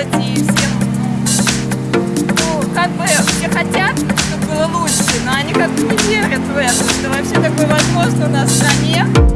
делать и всем, ну, как бы все хотят, чтобы было лучше, но они как бы не верят в это, что вообще такое возможно у нас в стране.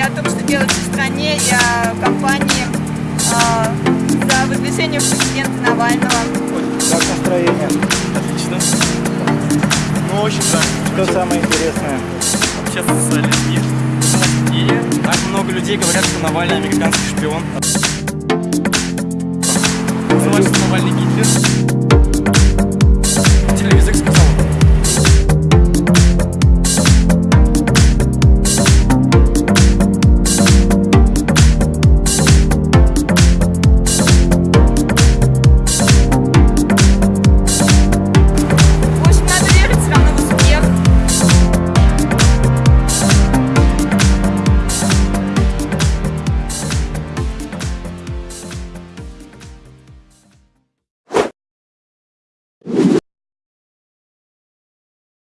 И о том, что делается в стране, и о кампании а, за выдвижение президента Навального. Как настроение? Отлично. Ну, очень жаль. Что самое интересное? Общаться с людьми. И так много людей говорят, что Навальный американский шпион. Называют, что Навальный Гитлер. you.